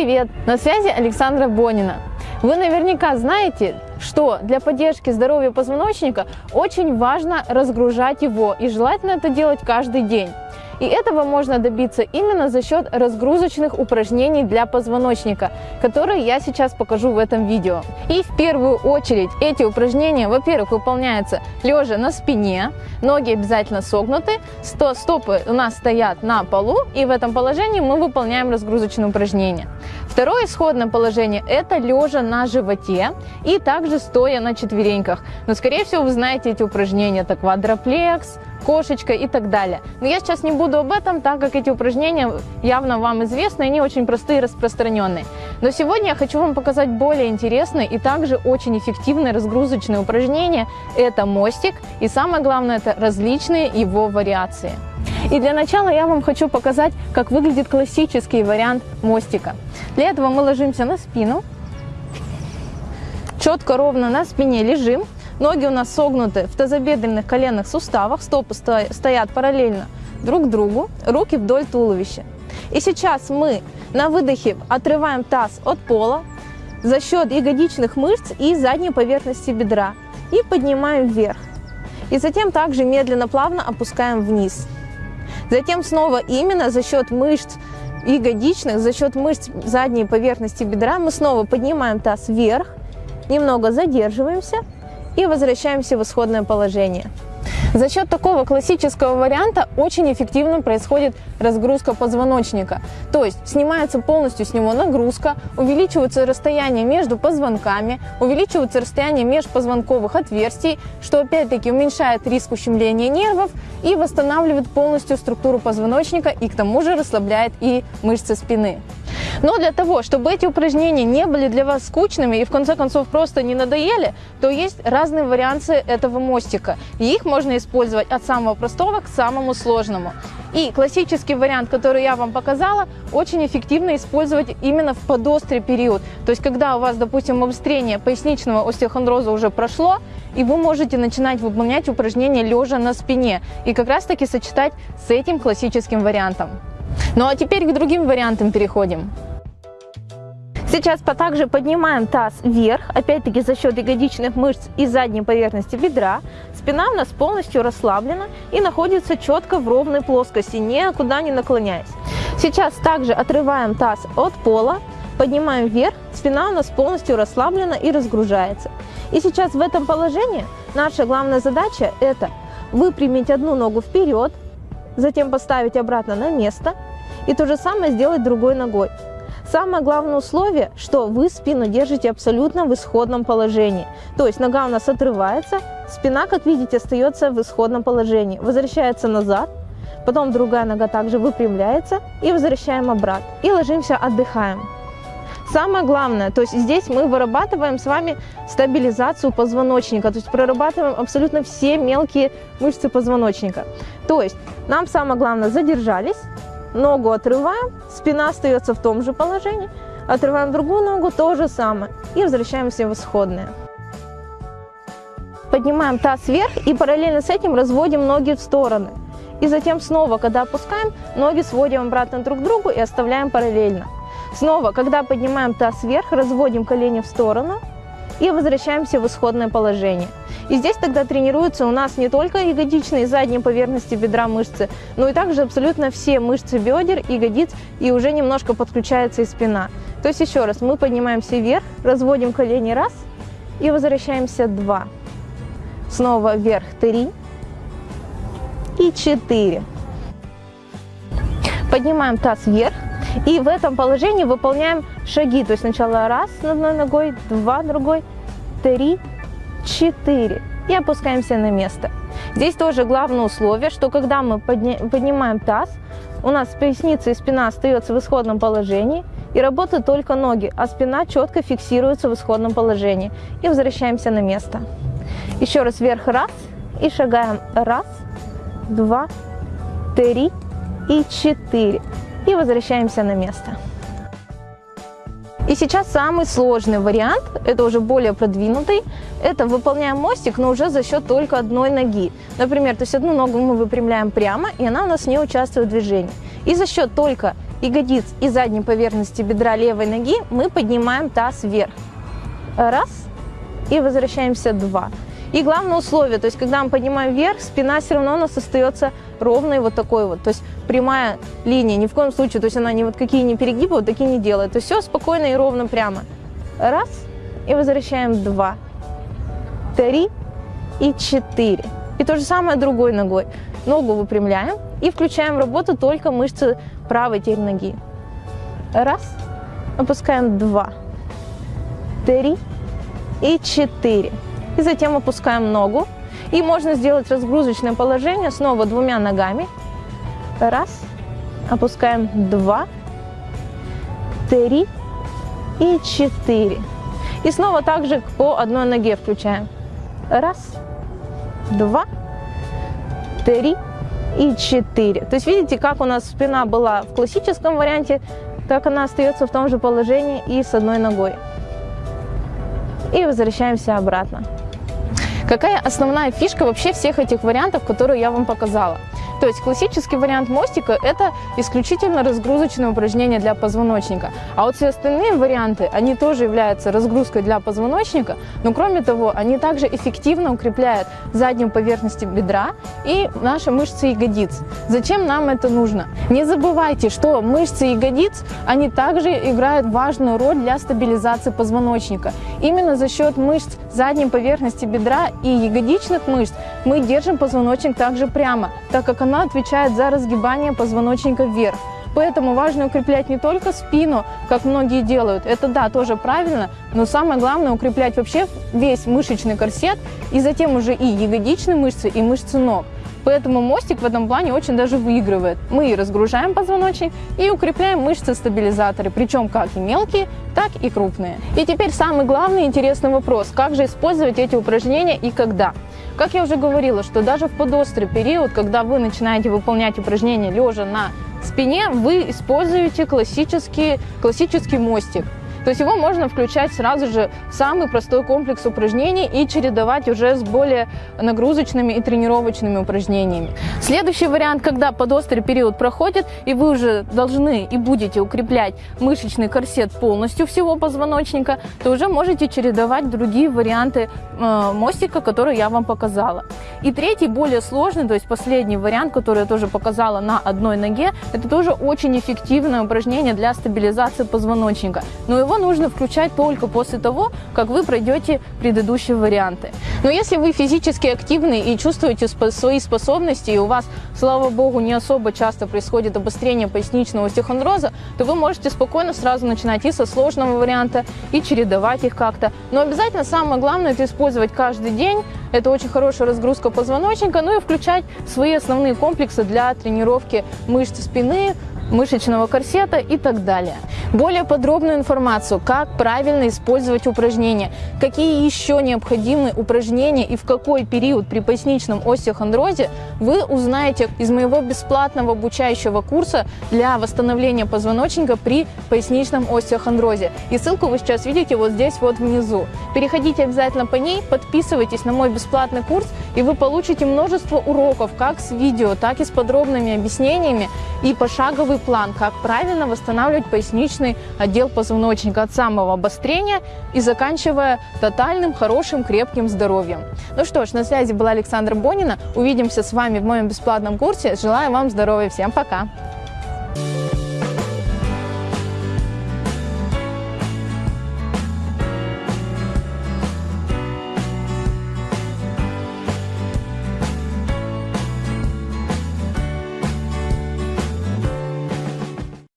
Привет! На связи Александра Бонина. Вы наверняка знаете, что для поддержки здоровья позвоночника очень важно разгружать его и желательно это делать каждый день. И этого можно добиться именно за счет разгрузочных упражнений для позвоночника, которые я сейчас покажу в этом видео. И в первую очередь эти упражнения, во-первых, выполняются лежа на спине, ноги обязательно согнуты, стопы у нас стоят на полу, и в этом положении мы выполняем разгрузочные упражнения. Второе исходное положение – это лежа на животе и также стоя на четвереньках. Но, скорее всего, вы знаете эти упражнения, это квадроплекс, кошечка и так далее. Но я сейчас не буду об этом, так как эти упражнения явно вам известны, они очень простые и распространенные. Но сегодня я хочу вам показать более интересные и также очень эффективные разгрузочные упражнения. Это мостик и самое главное это различные его вариации. И для начала я вам хочу показать, как выглядит классический вариант мостика. Для этого мы ложимся на спину, четко ровно на спине лежим, Ноги у нас согнуты в тазобедренных коленных суставах, стопы стоят параллельно друг другу, руки вдоль туловища. И сейчас мы на выдохе отрываем таз от пола за счет ягодичных мышц и задней поверхности бедра и поднимаем вверх. И затем также медленно, плавно опускаем вниз. Затем снова именно за счет мышц ягодичных, за счет мышц задней поверхности бедра мы снова поднимаем таз вверх, немного задерживаемся и возвращаемся в исходное положение. За счет такого классического варианта очень эффективно происходит разгрузка позвоночника. То есть снимается полностью с него нагрузка, увеличивается расстояние между позвонками, увеличивается расстояние межпозвонковых отверстий, что опять-таки уменьшает риск ущемления нервов и восстанавливает полностью структуру позвоночника и к тому же расслабляет и мышцы спины. Но для того, чтобы эти упражнения не были для вас скучными и в конце концов просто не надоели, то есть разные варианты этого мостика. И их можно использовать от самого простого к самому сложному. И классический вариант, который я вам показала, очень эффективно использовать именно в подострый период. То есть, когда у вас, допустим, обострение поясничного остеохондроза уже прошло, и вы можете начинать выполнять упражнения лежа на спине. И как раз таки сочетать с этим классическим вариантом. Ну а теперь к другим вариантам переходим. Сейчас также поднимаем таз вверх, опять-таки за счет ягодичных мышц и задней поверхности бедра. Спина у нас полностью расслаблена и находится четко в ровной плоскости, никуда не наклоняясь. Сейчас также отрываем таз от пола, поднимаем вверх, спина у нас полностью расслаблена и разгружается. И сейчас в этом положении наша главная задача это выпрямить одну ногу вперед, затем поставить обратно на место и то же самое сделать другой ногой. Самое главное условие, что вы спину держите абсолютно в исходном положении. То есть нога у нас отрывается, спина, как видите, остается в исходном положении. Возвращается назад, потом другая нога также выпрямляется и возвращаем обратно. И ложимся, отдыхаем. Самое главное, то есть здесь мы вырабатываем с вами стабилизацию позвоночника, то есть прорабатываем абсолютно все мелкие мышцы позвоночника. То есть нам самое главное задержались, Ногу отрываем, спина остается в том же положении. Отрываем другую ногу, то же самое. И возвращаемся в исходное. Поднимаем таз вверх и параллельно с этим разводим ноги в стороны. И затем снова, когда опускаем, ноги сводим обратно друг к другу и оставляем параллельно. Снова, когда поднимаем таз вверх, разводим колени в сторону и возвращаемся в исходное положение. И здесь тогда тренируются у нас не только ягодичные задние поверхности бедра мышцы, но и также абсолютно все мышцы бедер, ягодиц и уже немножко подключается и спина. То есть еще раз, мы поднимаемся вверх, разводим колени раз и возвращаемся два. Снова вверх три и четыре. Поднимаем таз вверх, и в этом положении выполняем шаги. То есть сначала раз одной ногой, два другой, три, четыре. И опускаемся на место. Здесь тоже главное условие, что когда мы подня поднимаем таз, у нас поясница и спина остается в исходном положении, и работают только ноги, а спина четко фиксируется в исходном положении. И возвращаемся на место. Еще раз вверх, раз, и шагаем, раз, два, три и четыре и возвращаемся на место. И сейчас самый сложный вариант, это уже более продвинутый, это выполняем мостик, но уже за счет только одной ноги. Например, то есть одну ногу мы выпрямляем прямо, и она у нас не участвует в движении. И за счет только ягодиц и задней поверхности бедра левой ноги мы поднимаем таз вверх. Раз. И возвращаемся два. И главное условие, то есть когда мы поднимаем вверх, спина все равно у нас остается ровной вот такой вот. То есть прямая линия, ни в коем случае, то есть она ни вот какие не перегибы, вот такие не делает. То есть все спокойно и ровно прямо. Раз. И возвращаем два. Три. И четыре. И то же самое другой ногой. Ногу выпрямляем и включаем в работу только мышцы правой теперь ноги. Раз. Опускаем два. Три. И четыре. И затем опускаем ногу. И можно сделать разгрузочное положение снова двумя ногами. Раз. Опускаем два. Три. И четыре. И снова также по одной ноге включаем. Раз. Два. Три. И четыре. То есть видите, как у нас спина была в классическом варианте, так она остается в том же положении и с одной ногой. И возвращаемся обратно. Какая основная фишка вообще всех этих вариантов, которые я вам показала? То есть классический вариант мостика – это исключительно разгрузочное упражнение для позвоночника. А вот все остальные варианты, они тоже являются разгрузкой для позвоночника, но кроме того, они также эффективно укрепляют заднюю поверхность бедра и наши мышцы ягодиц. Зачем нам это нужно? Не забывайте, что мышцы ягодиц, они также играют важную роль для стабилизации позвоночника. Именно за счет мышц задней поверхности бедра и ягодичных мышц мы держим позвоночник также прямо, так как он она отвечает за разгибание позвоночника вверх. Поэтому важно укреплять не только спину, как многие делают, это да, тоже правильно, но самое главное укреплять вообще весь мышечный корсет и затем уже и ягодичные мышцы, и мышцы ног. Поэтому мостик в этом плане очень даже выигрывает. Мы разгружаем позвоночник, и укрепляем мышцы-стабилизаторы, причем как и мелкие, так и крупные. И теперь самый главный интересный вопрос, как же использовать эти упражнения и когда. Как я уже говорила, что даже в подострый период, когда вы начинаете выполнять упражнения лежа на спине, вы используете классический, классический мостик. То есть его можно включать сразу же в самый простой комплекс упражнений и чередовать уже с более нагрузочными и тренировочными упражнениями. Следующий вариант, когда подострый период проходит, и вы уже должны и будете укреплять мышечный корсет полностью всего позвоночника, то уже можете чередовать другие варианты э, мостика, которые я вам показала. И третий, более сложный, то есть последний вариант, который я тоже показала на одной ноге, это тоже очень эффективное упражнение для стабилизации позвоночника. Но его нужно включать только после того, как вы пройдете предыдущие варианты. Но если вы физически активны и чувствуете свои способности, и у вас, слава богу, не особо часто происходит обострение поясничного остеохондроза, то вы можете спокойно сразу начинать и со сложного варианта, и чередовать их как-то. Но обязательно самое главное это использовать каждый день. Это очень хорошая разгрузка позвоночника, ну и включать свои основные комплексы для тренировки мышц спины, мышечного корсета и так далее. Более подробную информацию, как правильно использовать упражнения, какие еще необходимы упражнения и в какой период при поясничном остеохондрозе, вы узнаете из моего бесплатного обучающего курса для восстановления позвоночника при поясничном остеохондрозе. И ссылку вы сейчас видите вот здесь вот внизу. Переходите обязательно по ней, подписывайтесь на мой бесплатный курс, и вы получите множество уроков как с видео, так и с подробными объяснениями и пошаговый план, как правильно восстанавливать поясничный отдел позвоночника от самого обострения и заканчивая тотальным, хорошим, крепким здоровьем. Ну что ж, на связи была Александра Бонина. Увидимся с вами в моем бесплатном курсе. Желаю вам здоровья. Всем пока!